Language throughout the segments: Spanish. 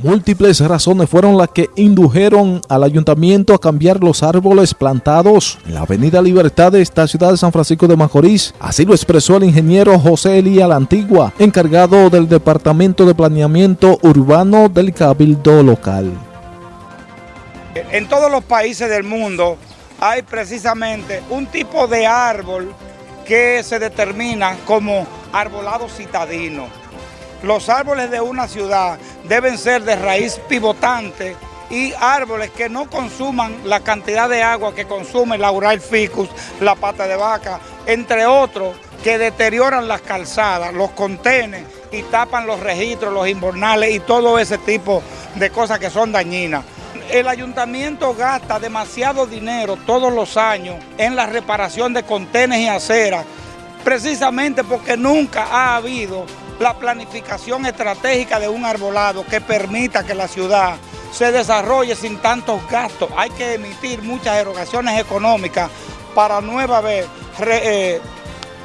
Múltiples razones fueron las que indujeron al ayuntamiento a cambiar los árboles plantados en la avenida Libertad de esta ciudad de San Francisco de Macorís. Así lo expresó el ingeniero José Elía La Antigua, encargado del Departamento de Planeamiento Urbano del Cabildo Local. En todos los países del mundo hay precisamente un tipo de árbol que se determina como arbolado citadino los árboles de una ciudad deben ser de raíz pivotante y árboles que no consuman la cantidad de agua que consume la Ural ficus, la pata de vaca, entre otros que deterioran las calzadas, los contenes y tapan los registros, los invernales y todo ese tipo de cosas que son dañinas. El ayuntamiento gasta demasiado dinero todos los años en la reparación de contenes y aceras, precisamente porque nunca ha habido la planificación estratégica de un arbolado que permita que la ciudad se desarrolle sin tantos gastos. Hay que emitir muchas erogaciones económicas para nueva eh,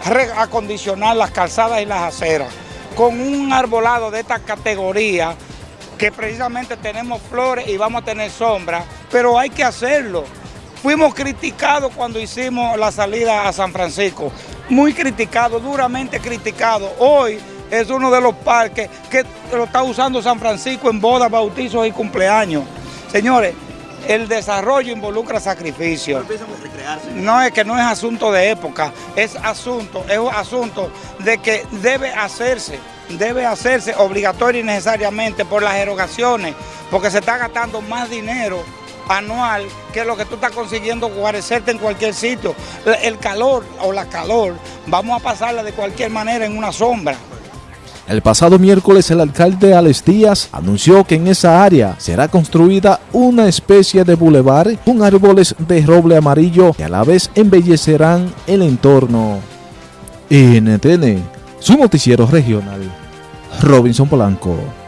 reacondicionar las calzadas y las aceras. Con un arbolado de esta categoría, que precisamente tenemos flores y vamos a tener sombra, pero hay que hacerlo. Fuimos criticados cuando hicimos la salida a San Francisco, muy criticados, duramente criticados. Hoy es uno de los parques que lo está usando San Francisco en bodas, bautizos y cumpleaños. Señores, el desarrollo involucra sacrificio. No es que no es asunto de época, es asunto, es asunto de que debe hacerse, debe hacerse obligatorio y necesariamente por las erogaciones, porque se está gastando más dinero anual que lo que tú estás consiguiendo guarecerte en cualquier sitio. El calor o la calor, vamos a pasarla de cualquier manera en una sombra. El pasado miércoles el alcalde Alex Díaz anunció que en esa área será construida una especie de bulevar con árboles de roble amarillo que a la vez embellecerán el entorno. NTN, su noticiero regional, Robinson Polanco.